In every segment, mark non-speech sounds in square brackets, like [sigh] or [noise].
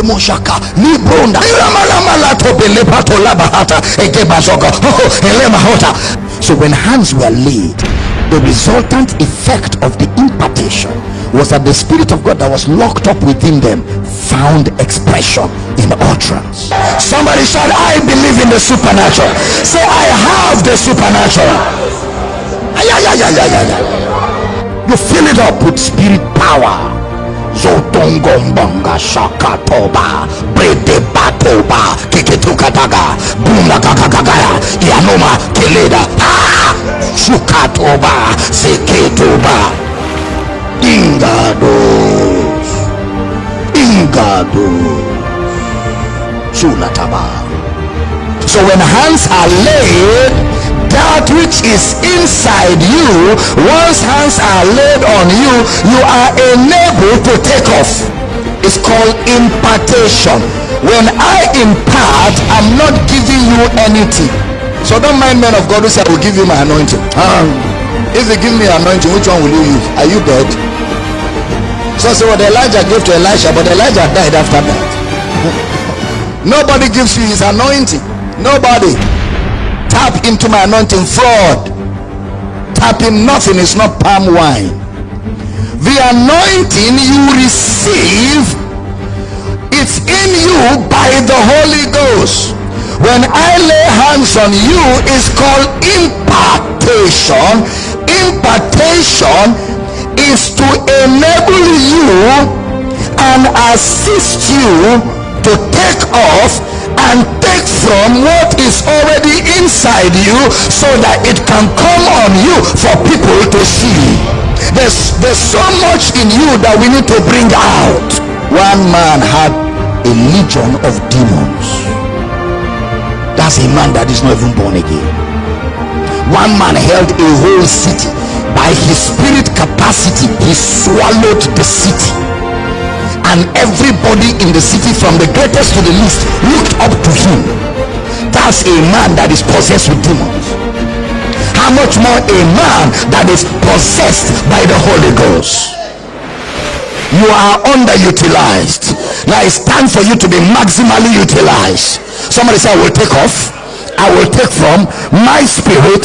moshaka ilamalamalatobelebatolabahata oh, so when hands were laid the resultant effect of the impartation was that the spirit of god that was locked up within them found expression in utterance. Somebody said i believe in the supernatural. Say i have the supernatural. Ay, ay, ay, ay, ay, ay. you fill it up with spirit power zotongombonga shakatoba bredebatoba keketukataga bunagagagagaya yanoma keleda shukatoba seketoba ingados ingados sulataba so when hands are laid that which is inside you once hands are laid on you you are enabled to take off. It's called impartation. When i impart i'm not giving you anything. So don't mind men of god who say i will give you my anointing. Um, if you give me anointing which one will you use? Are you dead? So say what elijah gave to elisha but elijah died after that. [laughs] Nobody gives you his anointing. Nobody tap into my anointing fraud. Tapping nothing is not palm wine. The anointing you receive it's in you by the holy ghost. When i lay hands on you is called impartation. Impartation is to enable you and assist you to take off and from what is already inside you so that it can come on you for people to see. There's there's so much in you that we need to bring out. One man had a legion of demons. That's a man that is not even born again. One man held a whole city. By his spirit capacity he swallowed the city and everybody in the city from the greatest to the least looked up to him. That's a man that is possessed with demons. How much more a man that is possessed by the holy ghost? You are underutilized. Now it's time for you to be maximally utilized. Somebody say i will take off. I will take from my spirit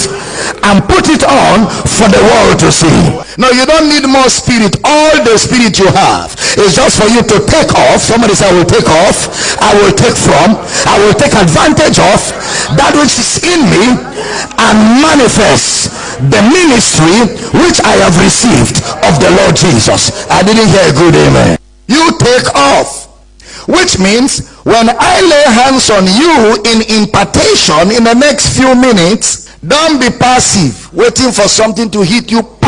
and put it on for the world to see. No you don't need more spirit. All the spirit you have is just for you to take off. Somebody say i will take off. I will take from. I will take advantage of that which is in me and manifest the ministry which i have received of the lord jesus. I didn't hear a good amen. You take off which means when I lay hands on you in impartation in the next few minutes, don't be passive, waiting for something to hit you. [laughs]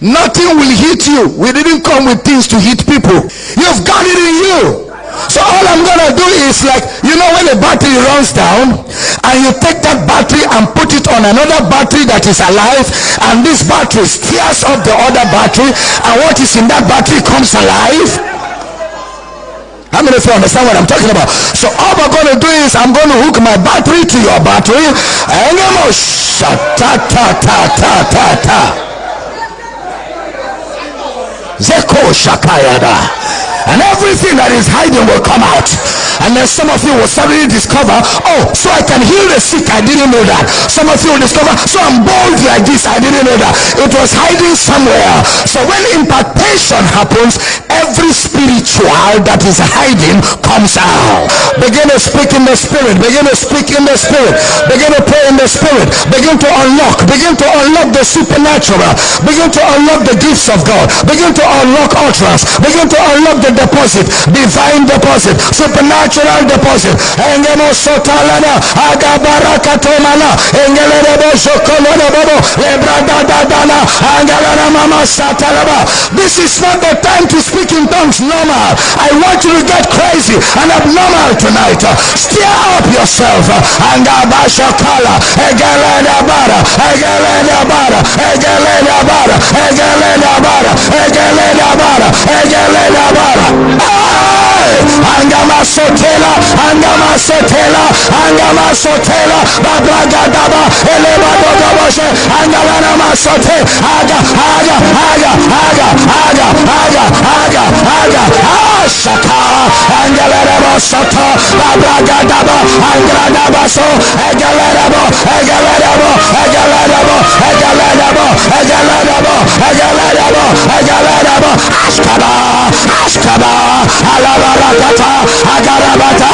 Nothing will hit you. We didn't come with things to hit people. You've got it in you. So all I'm gonna do is like you know when a battery runs down and you take that battery and put it on another battery that is alive and this battery steers up the other battery and what is in that battery comes alive how many of you understand what I'm talking about? So all we're going to do is I'm going to hook my battery to your battery. And I'm going to ta ta ta ta ta ta. Zeko shakayada. And everything that is hiding will come out. And then some of you will suddenly discover, oh, so I can heal the sick. I didn't know that. Some of you will discover, so I'm bold like this. I didn't know that. It was hiding somewhere. So when impartation happens, every spiritual that is hiding comes out. Begin to speak in the spirit. Begin to speak in the spirit. Begin to pray in the spirit. Begin to unlock. Begin to unlock the supernatural. Begin to unlock the gifts of God. Begin to unlock utterance. Begin to unlock the deposit. Divine deposit. Supernatural deposit. Engemo sotalana. Agabarakatomana. Engelebo This is not the time to speak in tongues normal. I want you to get crazy and abnormal tonight. Stir up yourself. Angabashakala. Egelena bara. Egelena bara. Egelena bara. Egelena bara. Egelena bara. Egelena bara. Angama sotela. Angama sotela. Babragadaba. Eleba dodoboshe. Angalana masote. Aga. Aga. Aga. Aga. Aga. Aga. Aga. Aga. Ah, soto abragadaba angradabaso egalerabo egalerabo egalerabo egalerabo egalerabo egalerabo egalerabo askaba askaba alabarakata agarabata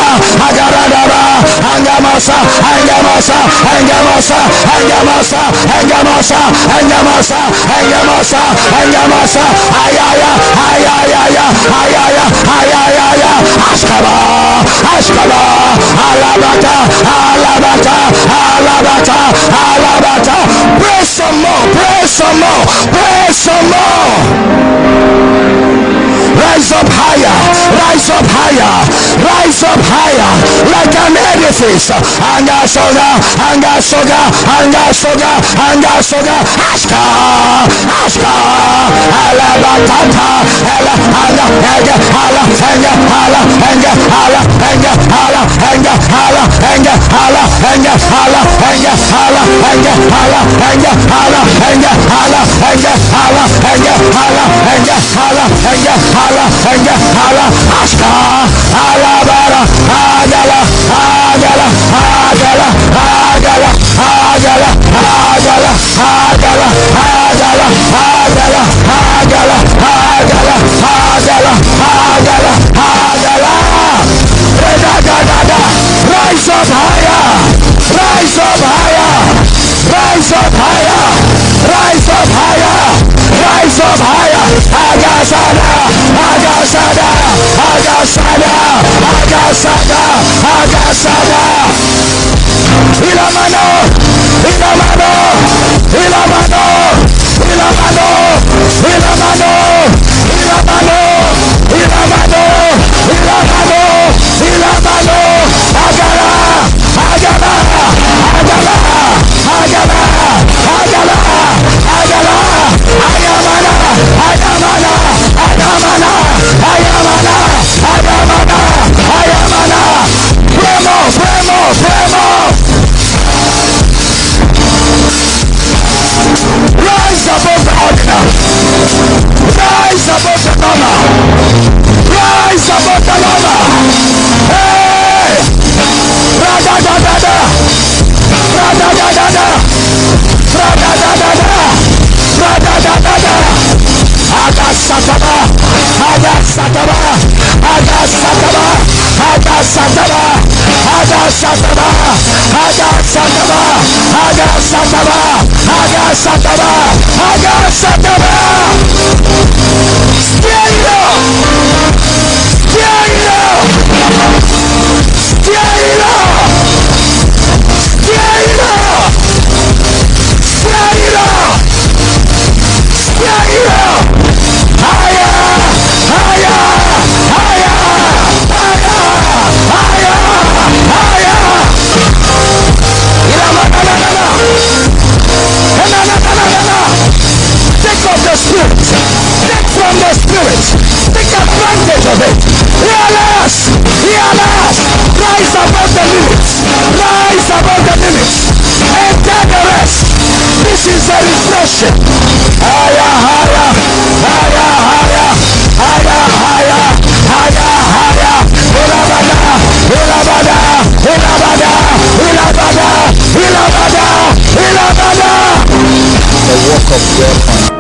angamasa angamasa angamasa angamasa angamasa angamasa angamasa angamasa ayaya ayaya ayaya ayaya askaba askaba alabata alabata alabata alabata pray some more pray some more pray some more an edifice anga soga anga soga anga soga anga soga aska aska ala batata ala anga ala anga ala anga ala anga ala anga ala anga ala anga ala anga ala anga ala anga ala anga ala anga ala anga ala anga ala anga ala anga ala aska rise up higher. Rise up higher. Rise up higher. Rise up higher. Agasada. Agasada. Agasada. Agasada. Agasada. Ilamano agasataba agasataba agasataba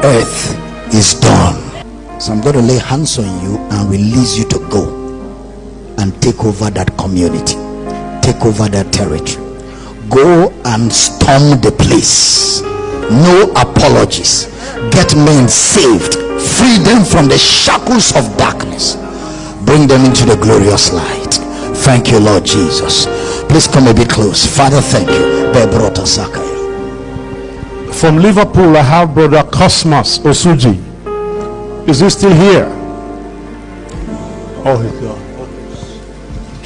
earth is done. So I'm going to lay hands on you and release you to go and take over that community take over that territory. Go and storm the place. No apologies. Get men saved. Free them from the shackles of darkness. Bring them into the glorious light. Thank you lord jesus. Please come a bit close. Father thank you. From Liverpool, I have brother Cosmas Osuji. Is he still here? Oh, he's gone.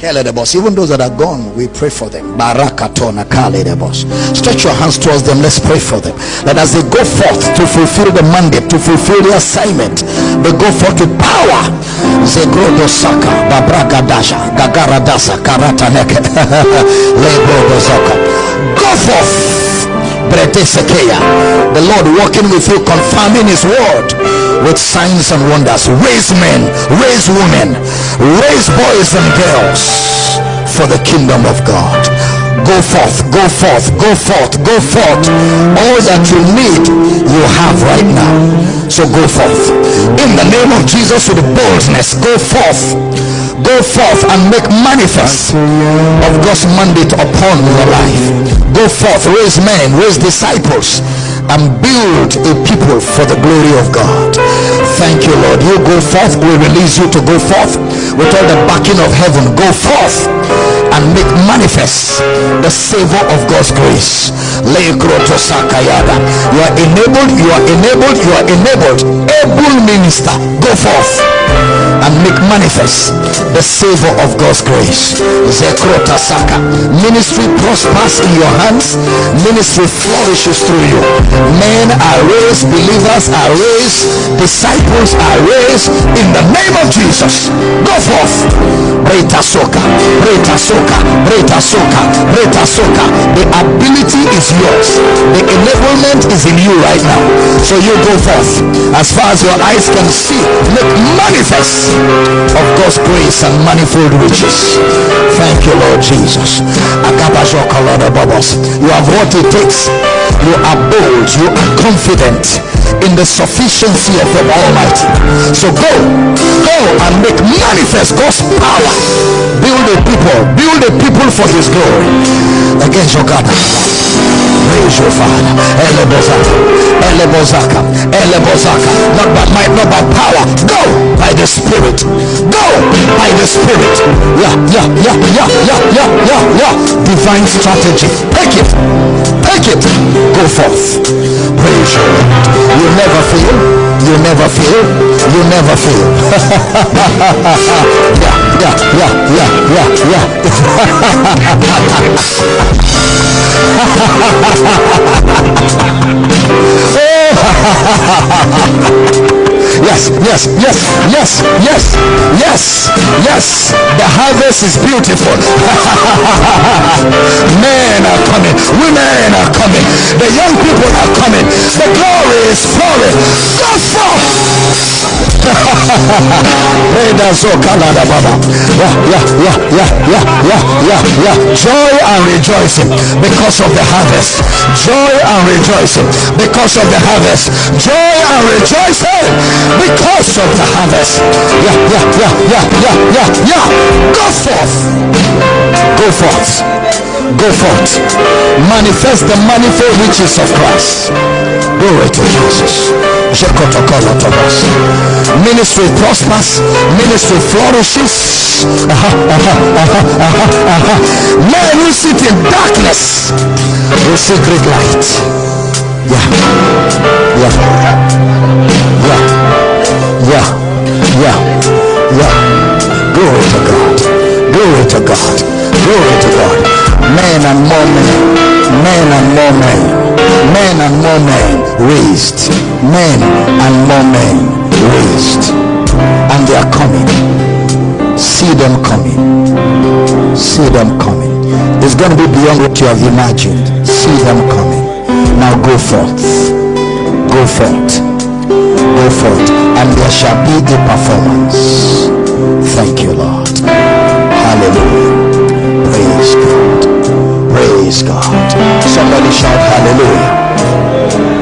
The boss. Even those that are gone, we pray for them. The boss. Stretch your hands towards them. Let's pray for them. That as they go forth to fulfill the mandate, to fulfill the assignment, they go forth with power. Zegrodo Saka, Babraga Dasha, Gagara Dasa, Karata Neke, [laughs] Saka. Go forth. The Lord walking with you, confirming His word with signs and wonders. Raise men, raise women, raise boys and girls for the kingdom of God. Go forth, go forth, go forth, go forth. All that you need, you have right now. So go forth. In the name of Jesus, with boldness, go forth go forth and make manifest of God's mandate upon your life. Go forth, raise men, raise disciples, and build a people for the glory of God. Thank you, Lord. You go forth, we release you to go forth with all the backing of heaven. Go forth and make manifest the savor of God's grace. You are enabled, you are enabled, you are enabled. Able minister, go forth and make manifest the savor of God's grace. Zekrota Saka. Ministry prospers in your hands, ministry flourishes through you. Men are raised, believers are raised, disciples are raised in the name of Jesus. Go forth. Breta Soka, Breta Soka, Breta Soka, Breta Soka. The ability is yours, the enablement is in you right now. So you go forth as far as your eyes can see, make manifest of God's grace and manifold riches. Thank you, Lord Jesus. You have what it takes. You are bold. You are confident in the sufficiency of the Almighty. So go, go and make manifest God's power. Build a people, a people for His glory against your God. Praise your Father. Elebozaka, Elebozaka, Elebozaka. Not by might, not by power. Go by the Spirit. Go by the Spirit. Yeah, yeah, yeah, yeah, yeah, yeah, yeah, yeah. Divine strategy. Take it. Take it. Go forth. Praise you. You never fail. You never fail. You never fail. [laughs] yeah, yeah, yeah, yeah, yeah, yeah. yes, [laughs] yes, yes, yes, yes, yes, yes. The harvest is beautiful. [laughs] Men are coming, women are coming, the young people are coming, the glory is pouring. Yeah, yeah, yeah, yeah, yeah, yeah, yeah. Joy and rejoicing because of the harvest. Joy and rejoicing because of the harvest. Joy and rejoicing because of the harvest. Yeah, yeah, yeah, yeah, yeah, yeah, yeah. Go forth. Go forth. Go forth. Manifest the manifold riches of Christ. Glory to Jesus. Ministry prospers, ministry flourishes. Men who sit in darkness will see great light. Yeah, yeah, yeah. Yeah. Yeah. Yeah. Glory to God. Glory to God. Glory to God. Men and more men. Men and more men. Men and more men raised. Men and more men raised. And they are coming. See them coming. See them coming. It's going to be beyond what you have imagined. See them coming. Now go forth. Go forth go forth and there shall be a performance. Thank you, Lord. Praise God. Somebody shout hallelujah.